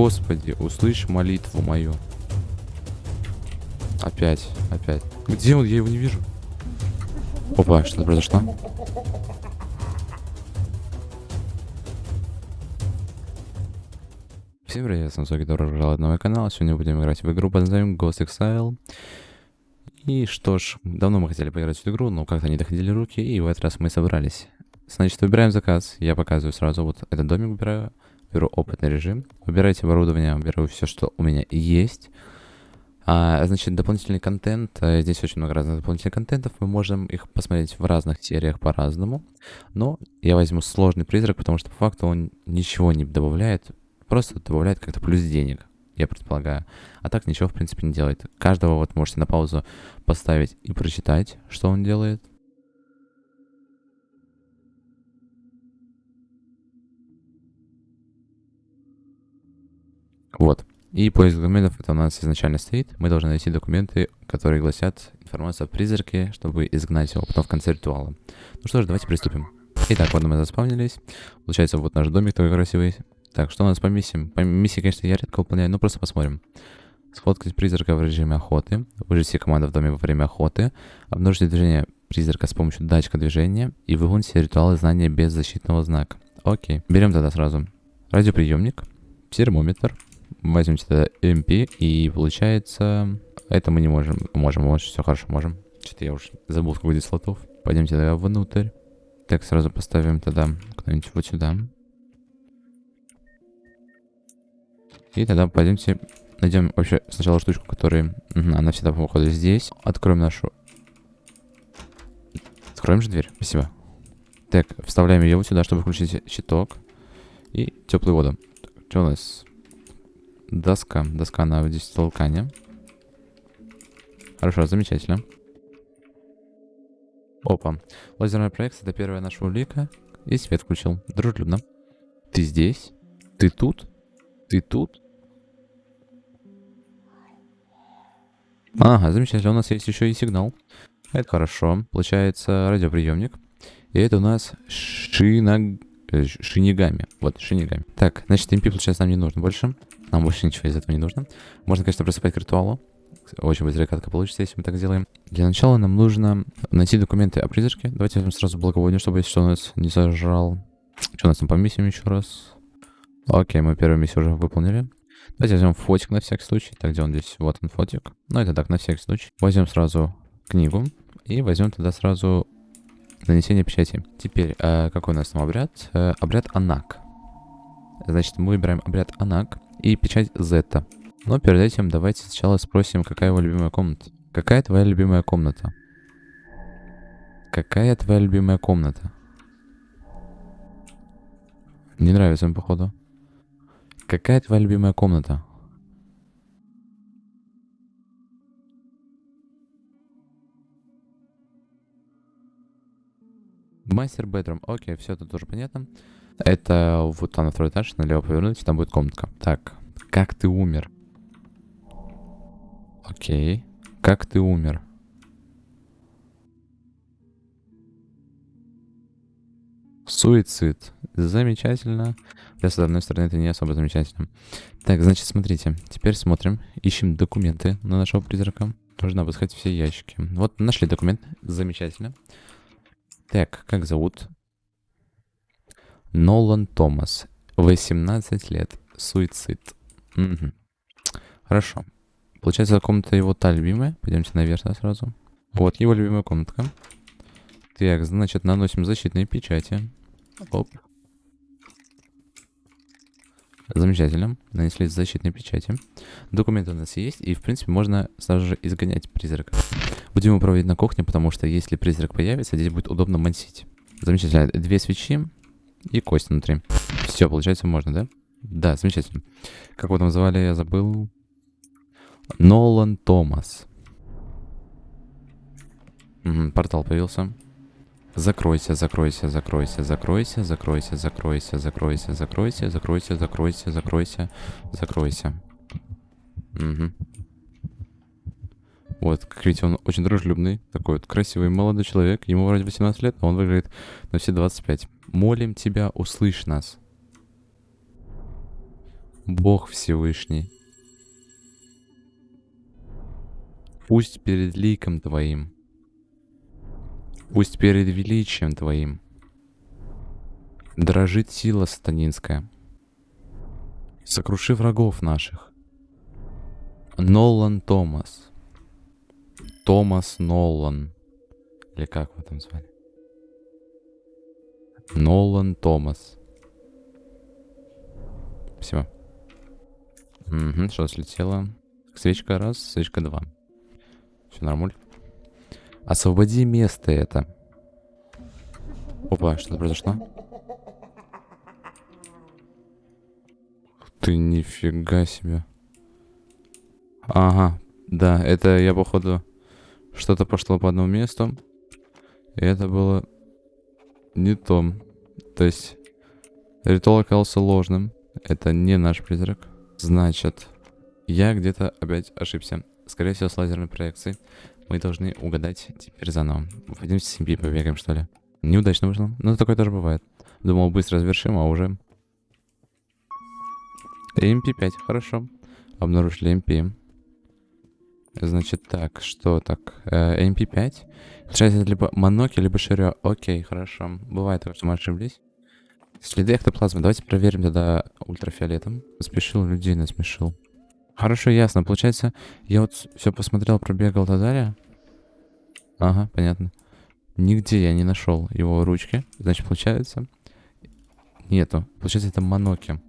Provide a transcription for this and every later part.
Господи, услышь молитву мою. Опять, опять. Где он? Я его не вижу. Опа, что-то произошло. Всем привет, с вами добро пожаловать на мой канал. Сегодня будем играть в игру под названием Ghost Exile. И что ж, давно мы хотели поиграть в эту игру, но как-то не доходили руки, и в этот раз мы собрались. Значит, выбираем заказ. Я показываю сразу вот этот домик выбираю. Беру опытный режим. Выбирайте оборудование, выбираю все, что у меня есть. А, значит, дополнительный контент. Э, здесь очень много разных дополнительных контентов. Мы можем их посмотреть в разных сериях по-разному. Но я возьму сложный призрак, потому что по факту он ничего не добавляет. Просто добавляет как-то плюс денег, я предполагаю. А так ничего, в принципе, не делает. Каждого вот можете на паузу поставить и прочитать, что он делает. Вот. И поиск документов это у нас изначально стоит. Мы должны найти документы, которые гласят информацию о призраке, чтобы изгнать его потом в конце ритуала. Ну что ж, давайте приступим. Итак, вот мы заспавнились. Получается, вот наш домик такой красивый. Так, что у нас по миссиям? По миссии, конечно, я редко выполняю, но просто посмотрим. Сфоткать призрака в режиме охоты. Выжить все команды в доме во время охоты. Обнаружить движение призрака с помощью датчика движения. И выполнить все ритуалы знания без защитного знака. Окей. Берем тогда сразу радиоприемник, термометр, возьмем сюда MP, и получается... Это мы не можем. Можем, вот, все хорошо, можем. Что-то я уже забыл, сколько здесь слотов. Пойдемте тогда внутрь. Так, сразу поставим тогда куда-нибудь вот сюда. И тогда пойдемте найдем вообще сначала штучку, которая... Она всегда, походу, здесь. Откроем нашу... Откроем же дверь. Спасибо. Так, вставляем ее вот сюда, чтобы включить щиток. И теплую воду. Что у нас? Доска. Доска на здесь толкания. Хорошо, замечательно. Опа. Лазерная проекция — это первая наша улика. И свет включил. Дружелюбно. Ты здесь? Ты тут? Ты тут? Ага, замечательно. У нас есть еще и сигнал. Это хорошо. Получается радиоприемник. И это у нас шинаг... Э, шинигами. Вот, шинигами. Так, значит, MP, получается, нам не нужно больше. Нам больше ничего из этого не нужно. Можно, конечно, приступать к ритуалу. Очень быстрая катка получится, если мы так сделаем. Для начала нам нужно найти документы о призраке. Давайте возьмем сразу благовоние, чтобы если что нас не зажрал. Что у нас там по миссиям еще раз? Окей, мы первую миссию уже выполнили. Давайте возьмем фотик на всякий случай. Так, где он здесь? Вот он фотик. Ну, это так, на всякий случай. Возьмем сразу книгу. И возьмем тогда сразу нанесение печати. Теперь, э, какой у нас там обряд? Э, обряд Анак. Значит, мы выбираем обряд Анак и печать Зета. Но перед этим давайте сначала спросим, какая его любимая комната. Какая твоя любимая комната? Какая твоя любимая комната? Не нравится им, походу. Какая твоя любимая комната? Мастер бедрум. Окей, все, это тоже понятно. Это вот там на второй этаж, налево повернуть, там будет комнатка. Так, как ты умер? Окей. Как ты умер? Суицид. Замечательно. Хотя, с одной стороны, это не особо замечательно. Так, значит, смотрите. Теперь смотрим. Ищем документы на нашего призрака. Нужно обыскать все ящики. Вот, нашли документ. Замечательно. Так, как зовут? Нолан Томас. 18 лет. Суицид. Угу. Хорошо. Получается, комната его та любимая. Пойдемте наверх да, сразу. Вот его любимая комнатка. Так, значит, наносим защитные печати. Оп. Замечательно. Нанесли защитные печати. Документы у нас есть, и, в принципе, можно сразу же изгонять призрака. Будем его проводить на кухне, потому что если призрак появится, здесь будет удобно мансить. Замечательно. Две свечи и кость внутри. Все, получается, можно, да? Да, замечательно. Как его там звали, я забыл. Нолан Томас. Угу, портал появился. Закройся, закройся, закройся, закройся, закройся, закройся, закройся, закройся, закройся, закройся, закройся, закройся. Угу. Вот, как видите, он очень дружелюбный, такой вот красивый молодой человек. Ему вроде 18 лет, но он выглядит на все 25. Молим тебя, услышь нас. Бог Всевышний. Пусть перед ликом Твоим, пусть перед величием Твоим дрожит сила сатанинская. Сокруши врагов наших. Нолан Томас. Томас Нолан. Или как вы там звали? Нолан Томас. Все. Угу, что слетело? Свечка раз, свечка два. Все нормуль. Освободи место это. Опа, что-то произошло? Ты нифига себе. Ага, да, это я походу что-то пошло по одному месту. И это было не то. То есть ритуал оказался ложным. Это не наш призрак. Значит, я где-то опять ошибся. Скорее всего, с лазерной проекцией. Мы должны угадать теперь заново. Пойдемте с SMP побегаем, что ли. Неудачно вышло. Но такое тоже бывает. Думал, быстро завершим, а уже... MP5, хорошо. Обнаружили MP. Значит так, что так? Э, MP5. Получается, либо Моноки, либо Широ. Окей, хорошо. Бывает, что мы ошиблись. Следы эктоплазмы. Давайте проверим тогда ультрафиолетом. Спешил людей, насмешил. Хорошо, ясно. Получается, я вот все посмотрел, пробегал далее. Ага, понятно. Нигде я не нашел его ручки. Значит, получается... Нету. Получается, это Моноки.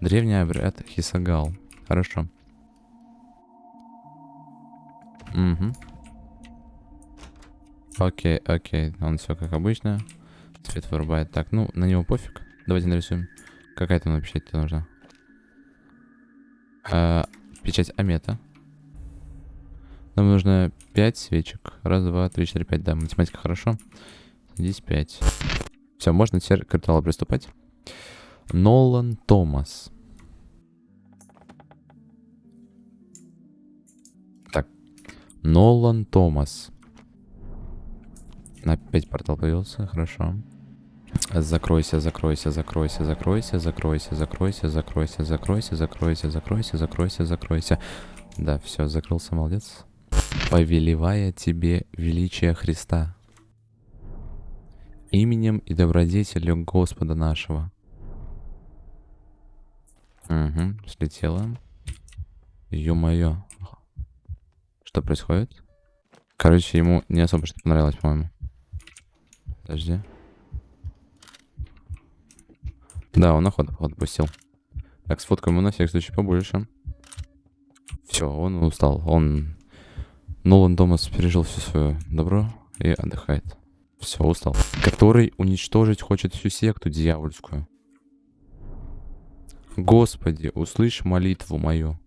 Древний обряд Хисагал. Хорошо. Угу. Окей, окей. Он все как обычно. Цвет вырубает. Так, ну, на него пофиг. Давайте нарисуем. Какая там печать тебе нужна? А, печать Амета. Нам нужно 5 свечек. Раз, два, три, четыре, пять. Да, математика хорошо. Здесь 5. Все, можно теперь к приступать. Нолан Томас. Нолан Томас. Опять портал появился, хорошо. Закройся, закройся, закройся, закройся, закройся, закройся, закройся, закройся, закройся, закройся, закройся, закройся. Да, все, закрылся, молодец. Повелевая тебе величие Христа. Именем и добродетелью Господа нашего. Угу, слетело. Ё-моё. Что происходит? Короче, ему не особо что понравилось, по-моему. Подожди. Да, он охоту отпустил. Так, сфоткаем ему на всякий случай побольше. Все, он устал. Он... Нолан Томас пережил все свое добро и отдыхает. Все, устал. Который уничтожить хочет всю секту дьявольскую. Господи, услышь молитву мою.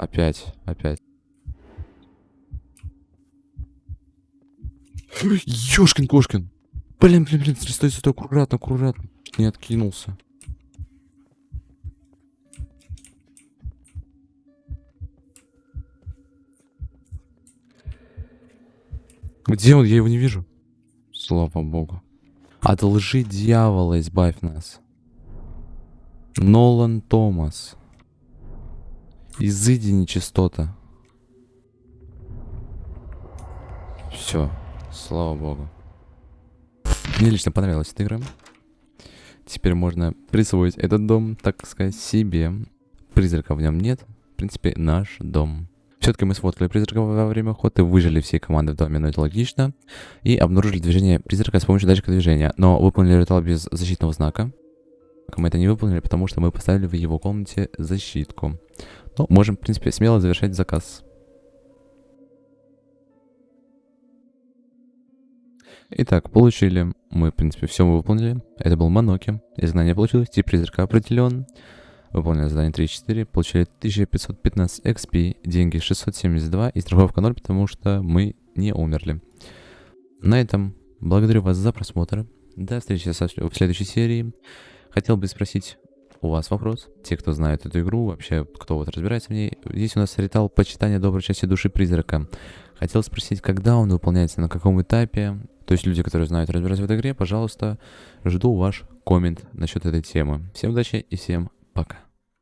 Опять, опять. Ёшкин кошкин. Блин, блин, блин, стой, стой, аккуратно, аккуратно. Не откинулся. Где он? Я его не вижу. Слава богу. От лжи дьявола избавь нас. Нолан Томас. Изыди нечистота. Все. Слава богу. Мне лично понравилась эта игра. Теперь можно присвоить этот дом, так сказать, себе. Призрака в нем нет. В принципе, наш дом. Все-таки мы сфоткали призрака во время охоты, выжили все команды в доме, но это логично. И обнаружили движение призрака с помощью датчика движения. Но выполнили ритуал без защитного знака. Мы это не выполнили, потому что мы поставили в его комнате защитку. Но можем, в принципе, смело завершать заказ. Итак, получили. Мы, в принципе, все выполнили. Это был Моноки. Изгнание получилось. Тип призрака определен. Выполнили задание 3-4. Получили 1515 XP. Деньги 672 и страховка 0, потому что мы не умерли. На этом благодарю вас за просмотр. До встречи в следующей серии. Хотел бы спросить у вас вопрос. Те, кто знает эту игру, вообще, кто вот разбирается в ней. Здесь у нас ритуал почитания доброй части души призрака. Хотел спросить, когда он выполняется, на каком этапе. То есть люди, которые знают разбираться в этой игре, пожалуйста, жду ваш коммент насчет этой темы. Всем удачи и всем пока.